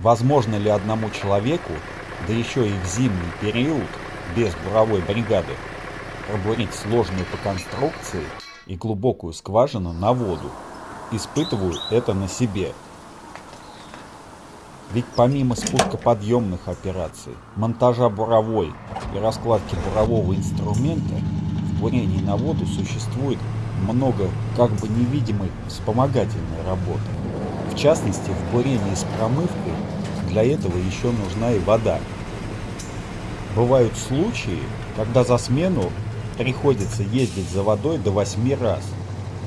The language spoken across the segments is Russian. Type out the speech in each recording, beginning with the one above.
Возможно ли одному человеку, да еще и в зимний период, без буровой бригады, пробурить сложную по конструкции и глубокую скважину на воду? Испытываю это на себе. Ведь помимо спускоподъемных операций, монтажа буровой и раскладки бурового инструмента, в бурении на воду существует много как бы невидимой вспомогательной работы. В частности, в бурении с промывкой для этого еще нужна и вода. Бывают случаи, когда за смену приходится ездить за водой до 8 раз.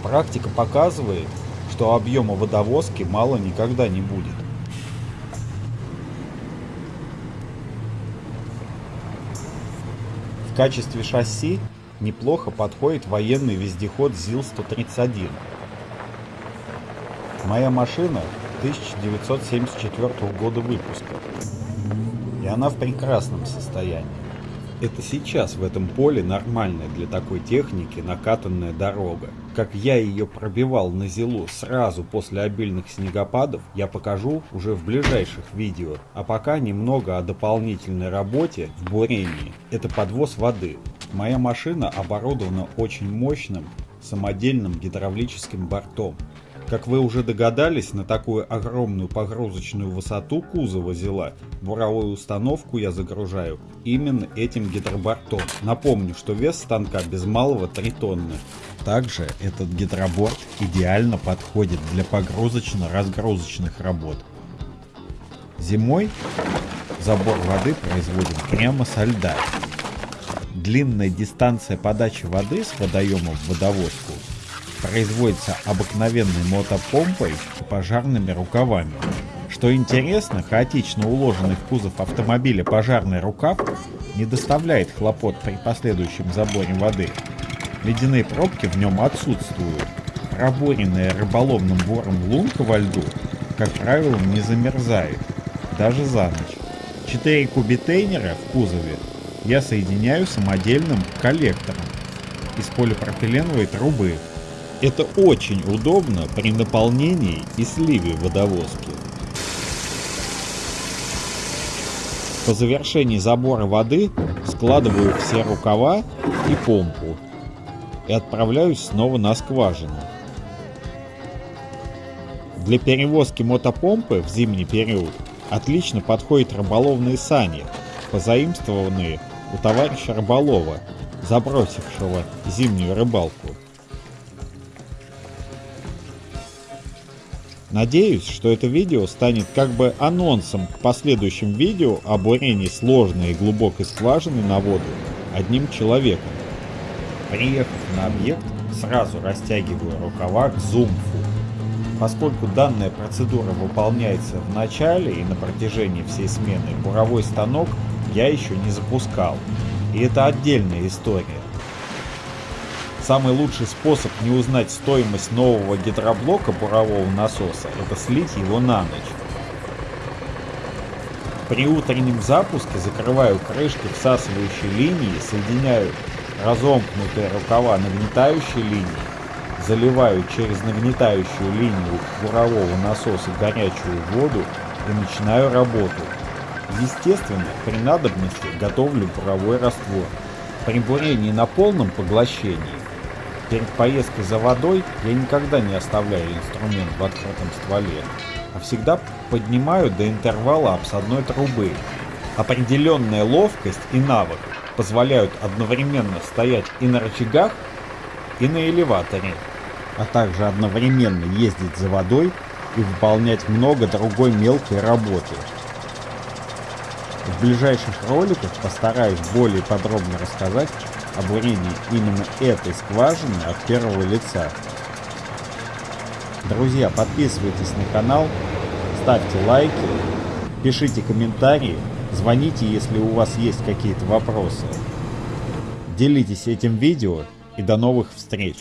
Практика показывает, что объема водовозки мало никогда не будет. В качестве шасси неплохо подходит военный вездеход ЗИЛ-131. Моя машина 1974 года выпуска, и она в прекрасном состоянии. Это сейчас в этом поле нормальная для такой техники накатанная дорога. Как я ее пробивал на зилу сразу после обильных снегопадов, я покажу уже в ближайших видео. А пока немного о дополнительной работе в бурении. Это подвоз воды. Моя машина оборудована очень мощным самодельным гидравлическим бортом. Как вы уже догадались, на такую огромную погрузочную высоту кузова зела буровую установку я загружаю именно этим гидробортом. Напомню, что вес станка без малого 3 тонны. Также этот гидроборт идеально подходит для погрузочно-разгрузочных работ. Зимой забор воды производим прямо со льда. Длинная дистанция подачи воды с водоема в водовозку производится обыкновенной мотопомпой и пожарными рукавами. Что интересно, хаотично уложенный в кузов автомобиля пожарный рукав не доставляет хлопот при последующем заборе воды. Ледяные пробки в нем отсутствуют. Проборенная рыболовным бором лунка во льду, как правило, не замерзает, даже за ночь. Четыре кубитейнера в кузове я соединяю самодельным коллектором из полипропиленовой трубы, это очень удобно при наполнении и сливе водовозки. По завершении забора воды складываю все рукава и помпу и отправляюсь снова на скважину. Для перевозки мотопомпы в зимний период отлично подходят рыболовные сани, позаимствованные у товарища рыболова, забросившего зимнюю рыбалку. Надеюсь, что это видео станет как бы анонсом к последующим видео о бурении сложной и глубокой скважины на воду одним человеком. Приехав на объект, сразу растягиваю рукава к зумфу. Поскольку данная процедура выполняется в начале и на протяжении всей смены, буровой станок я еще не запускал. И это отдельная история. Самый лучший способ не узнать стоимость нового гидроблока бурового насоса – это слить его на ночь. При утреннем запуске закрываю крышки всасывающей линии, соединяю разомкнутые рукава нагнетающей линии, заливаю через нагнетающую линию бурового насоса горячую воду и начинаю работу. Естественно, при надобности готовлю буровой раствор. При бурении на полном поглощении Перед поездкой за водой я никогда не оставляю инструмент в открытом стволе, а всегда поднимаю до интервала обсадной трубы. Определенная ловкость и навык позволяют одновременно стоять и на рычагах, и на элеваторе, а также одновременно ездить за водой и выполнять много другой мелкой работы. В ближайших роликах постараюсь более подробно рассказать о бурении именно этой скважины от первого лица. Друзья, подписывайтесь на канал, ставьте лайки, пишите комментарии, звоните, если у вас есть какие-то вопросы. Делитесь этим видео и до новых встреч!